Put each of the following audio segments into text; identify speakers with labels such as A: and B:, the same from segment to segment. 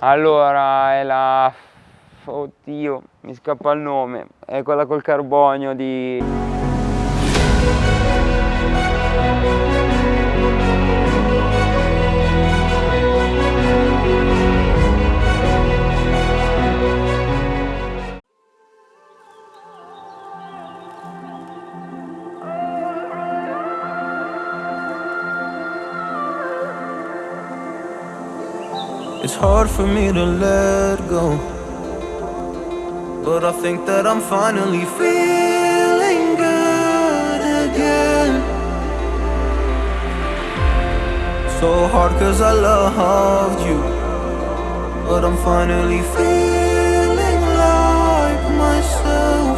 A: Allora, è la... Oddio, mi scappa il nome. È quella col carbonio di...
B: hard for me to let go. But I think that I'm finally feeling good again. So hard cause I loved you But I'm finally feeling like myself.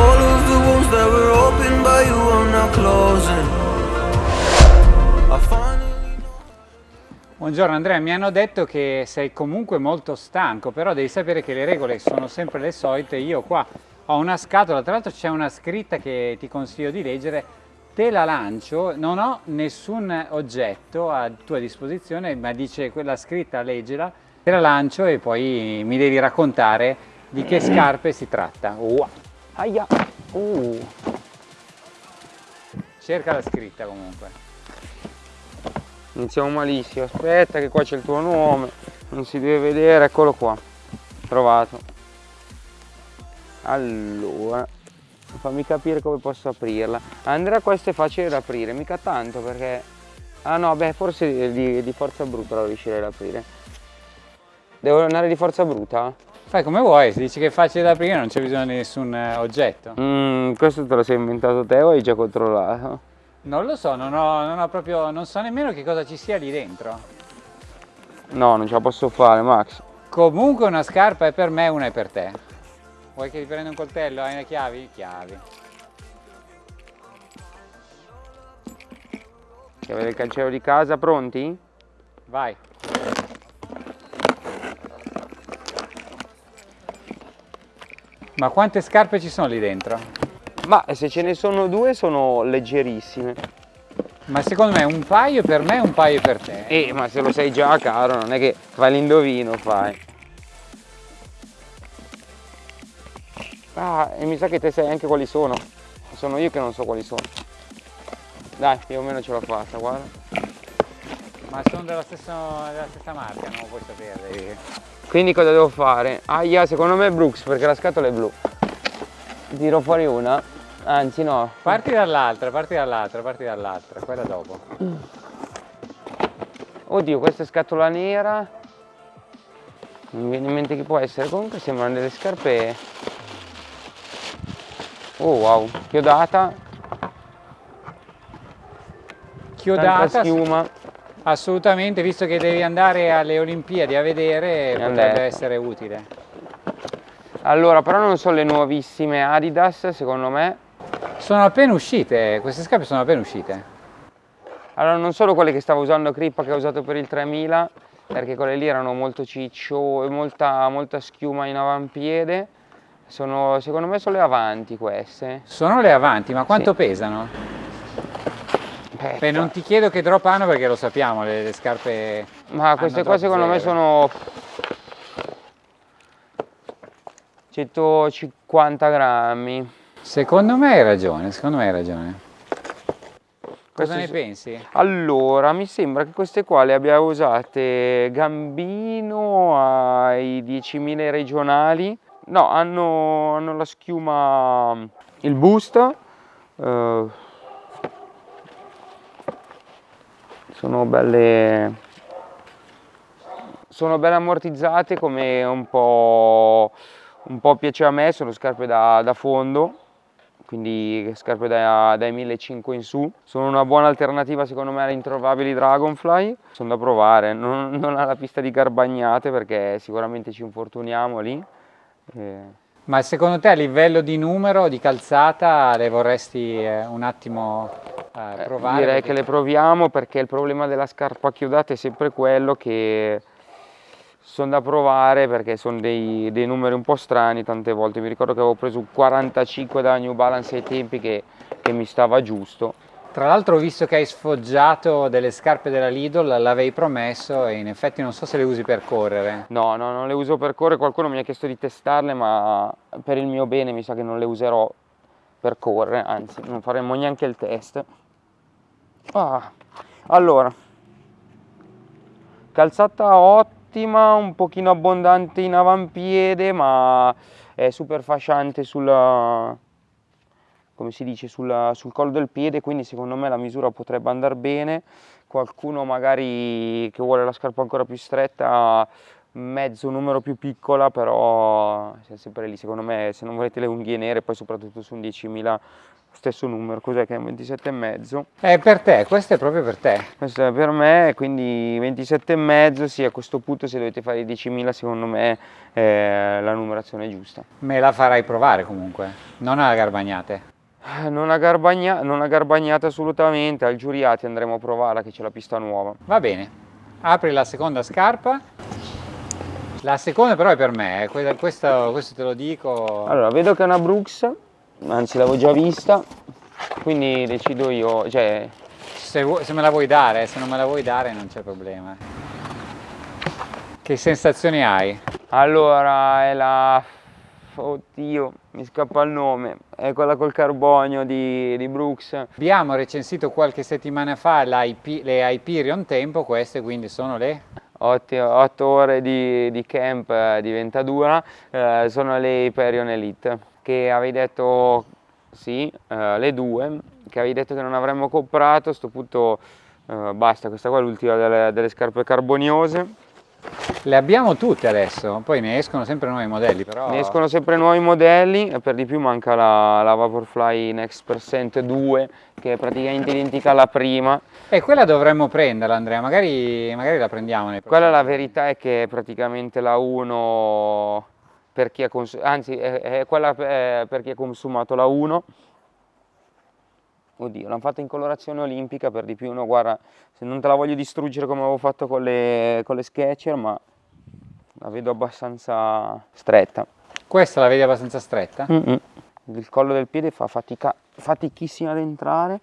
B: All of the wounds that were opened by you are now closing
C: Buongiorno Andrea, mi hanno detto che sei comunque molto stanco, però devi sapere che le regole sono sempre le solite. Io qua ho una scatola, tra l'altro c'è una scritta che ti consiglio di leggere, te la lancio, non ho nessun oggetto a tua disposizione, ma dice quella scritta leggela, te la lancio e poi mi devi raccontare di che scarpe si tratta. Wow. Aia. Uh. Cerca la scritta comunque.
A: Iniziamo malissimo, aspetta che qua c'è il tuo nome, non si deve vedere, eccolo qua, trovato. Allora, fammi capire come posso aprirla. Andrea questo è facile da aprire, mica tanto perché... Ah no, beh, forse di, di forza bruta lo riuscirei ad aprire. Devo andare di forza bruta?
C: Fai come vuoi, se dici che è facile da aprire non c'è bisogno di nessun eh, oggetto.
A: Mm, questo te lo sei inventato te o hai già controllato?
C: Non lo so, non, ho, non ho proprio, non so nemmeno che cosa ci sia lì dentro.
A: No, non ce la posso fare, Max.
C: Comunque una scarpa è per me, una è per te. Vuoi che ti prenda un coltello? Hai le chiavi? Chiavi.
A: Chiave del cancello di casa, pronti?
C: Vai. Ma quante scarpe ci sono lì dentro?
A: Ma se ce ne sono due sono leggerissime.
C: Ma secondo me un paio per me e un paio per te.
A: Eh, ma se lo sai già caro, non è che fai l'indovino, fai. Ah, e mi sa che te sai anche quali sono. Sono io che non so quali sono. Dai, più o meno ce l'ho fatta, guarda.
C: Ma sono della stessa, della stessa marca, non lo puoi sapere.
A: Quindi cosa devo fare? Aia, secondo me è Brooks perché la scatola è blu. Tiro fuori una. Anzi no.
C: Parti dall'altra, parti dall'altra, parti dall'altra, quella dopo.
A: Oddio, questa è scatola nera. Non mi viene in mente che può essere. Comunque sembrano delle scarpe. Oh wow, chiodata.
C: Chiodata,
A: Tanta schiuma.
C: assolutamente, visto che devi andare alle Olimpiadi a vedere,
A: Mi han
C: potrebbe
A: detto.
C: essere utile.
A: Allora, però non sono le nuovissime Adidas, secondo me.
C: Sono appena uscite, queste scarpe sono appena uscite.
A: Allora, non solo quelle che stavo usando Crippa che ho usato per il 3000, perché quelle lì erano molto ciccio e molta, molta schiuma in avampiede. Sono, secondo me sono le avanti queste.
C: Sono le avanti, ma quanto
A: Sì.
C: pesano? Beh, non ti chiedo che drop hanno perché lo sappiamo, le, le scarpe...
A: Ma queste qua secondo me
C: zero.
A: sono 150 grammi.
C: Secondo me hai ragione, secondo me hai ragione. Cosa ne pensi?
A: Allora, mi sembra che queste qua le abbia usate Gambino ai 10.000 regionali. No, hanno, hanno la schiuma, il boost. eh, sono belle, sono belle ammortizzate come un po', un po' piace a me, sono scarpe da, da fondo quindi scarpe da- dai 1500 in su. Sono una buona alternativa secondo me alle introvabili Dragonfly, sono da provare, non, non alla pista di Garbagnate perché sicuramente ci infortuniamo lì. Eh,
C: Ma secondo te a livello di numero, di calzata, le vorresti eh, un attimo eh,
A: eh,
C: provare?
A: direi
C: Perché-
A: che le proviamo perché il problema della scarpa chiodata è sempre quello che sono da provare perché sono dei, dei numeri un po' strani tante volte. Mi ricordo che avevo preso un 45 da New Balance ai tempi che, che mi stava giusto.
C: Tra l'altro ho visto che hai sfoggiato delle scarpe della Lidl, l'avevi promesso e in effetti non so se le usi per correre.
A: No, no, non le uso per correre, qualcuno mi ha chiesto di testarle, ma per il mio bene mi sa che non le userò per correre, anzi non faremo neanche il test. Ah, allora, calzata ottima, un pochino abbondante in avampiede, ma è super fasciante sulla, come si dice, sulla, sul collo del piede, quindi secondo me la misura potrebbe andare bene. Qualcuno magari che vuole la scarpa ancora più stretta, mezzo numero più piccola, però siamo sempre lì, secondo me se non volete le unghie nere, poi soprattutto su un 10.000 stesso numero, cos'è che è un 27,5?
C: È per te, questo è proprio per te.
A: Questo è per me, quindi 27,5, sì a questo punto se dovete fare i 10.000 secondo me è la numerazione giusta.
C: Me la farai provare comunque, non alla garbagnate.
A: Eh, non a, garbagna, non a garbagnata assolutamente, al Giuriati andremo a provarla che c'è la pista nuova.
C: Va bene, apri la seconda scarpa. La seconda però è per me, eh. questo, questo te lo dico.
A: Allora, vedo che è una Brooks, anzi l'avevo già vista, quindi decido io, cioè...
C: Se, se me la vuoi dare, se non me la vuoi dare non c'è problema. Che sensazioni hai?
A: Allora, è la oddio, mi scappa il nome, è quella col carbonio di, di Brooks.
C: Abbiamo recensito qualche settimana fa IP, le Hyperion Tempo, queste quindi sono le?
A: 8, ore di, di, camp eh, di Ventadura, eh, sono le Hyperion Elite, che avevi detto sì, eh, le due, che avevi detto che non avremmo comprato, a questo punto eh, basta, questa qua è l'ultima delle, delle scarpe carboniose
C: le abbiamo tutte adesso, poi ne escono sempre nuovi modelli però...
A: Ne escono sempre nuovi modelli e per di più manca la, la Vaporfly Next Percent 2 che è praticamente identica alla prima.
C: E quella dovremmo prenderla Andrea, magari, magari la prendiamo.
A: Quella la verità è che praticamente la 1 per chi ha anzi è, è quella per chi ha consumato la 1 oddio, l'hanno fatta in colorazione olimpica per di più, no guarda, se non te la voglio distruggere come avevo fatto con le, con le Sketcher, ma la vedo abbastanza stretta.
C: Questa la vedi abbastanza stretta?
A: Mm -mm. Il collo del piede fa fatica, fatichissima ad entrare,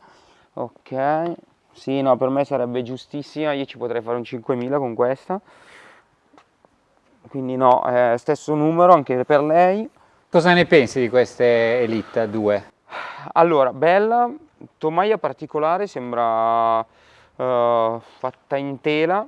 A: ok, sì no per me sarebbe giustissima, io ci potrei fare un 5000 con questa, quindi no, eh, stesso numero anche per lei.
C: Cosa ne pensi di queste Elite 2?
A: Allora, bella, tomaia particolare, sembra uh, fatta in tela,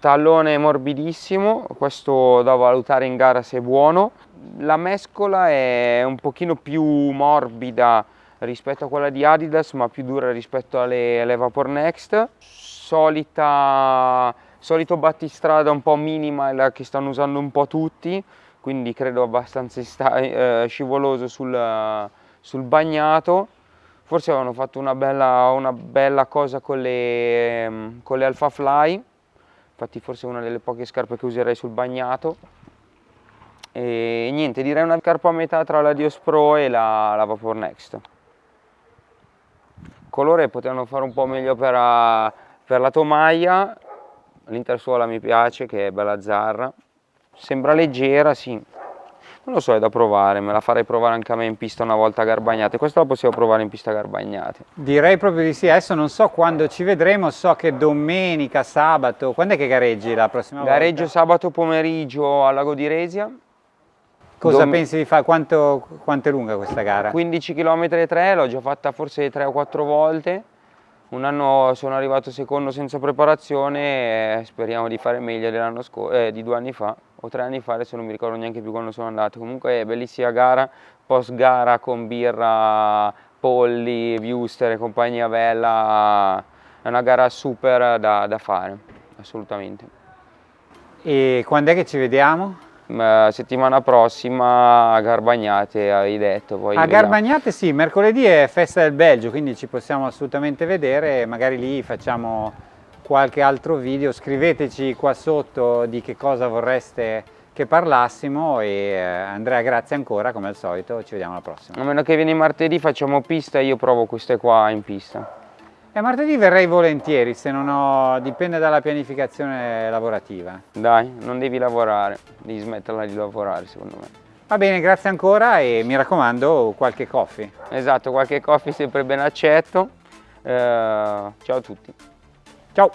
A: tallone morbidissimo, questo da valutare in gara se è buono. La mescola è un pochino più morbida rispetto a quella di Adidas, ma più dura rispetto alle, alle Vapor Next. Solita, solito battistrada un po' minima che stanno usando un po' tutti, quindi credo abbastanza eh, scivoloso sul, sul bagnato. Forse avevano fatto una bella, una bella cosa con le, con le Alpha Fly. Infatti forse una delle poche scarpe che userei sul bagnato. E niente direi una scarpa a metà tra la Dios Pro e la, la Vapor Next. Colore potevano fare un po' meglio per, per la tomaia l'intersuola mi piace che è bella zarra sembra leggera sì non lo so, è da provare, me la farei provare anche a me in pista una volta Garbagnate. Questa la possiamo provare in pista Garbagnate.
C: Direi proprio di sì, adesso non so quando ci vedremo, so che domenica, sabato, quando è che gareggi la prossima
A: Gareggio
C: volta?
A: Gareggio sabato pomeriggio al Lago di Resia.
C: Cosa Dom... pensi di fare? Quanto, quanto, è lunga questa gara?
A: 15 km e 3, l'ho già fatta forse 3 o 4 volte. Un anno sono arrivato secondo senza preparazione e speriamo di fare meglio eh, di due anni fa o tre anni fa, adesso non mi ricordo neanche più quando sono andato. Comunque è bellissima gara, post gara con birra, polli, viewster e compagnia bella, è una gara super da, da fare, assolutamente.
C: E quando è che ci vediamo?
A: Settimana prossima a Garbagnate hai detto poi
C: a Garbagnate sì, mercoledì è festa del Belgio quindi ci possiamo assolutamente vedere magari lì facciamo qualche altro video scriveteci qua sotto di che cosa vorreste che parlassimo e eh, Andrea grazie ancora come al solito ci vediamo alla prossima.
A: A meno che vieni martedì facciamo pista io provo queste qua in pista
C: e martedì verrei volentieri, se non ho... dipende dalla pianificazione lavorativa.
A: Dai, non devi lavorare, devi smetterla di lavorare secondo me.
C: Va bene, grazie ancora e mi raccomando qualche coffee.
A: Esatto, qualche coffee sempre ben accetto. Eh, ciao a tutti.
C: Ciao!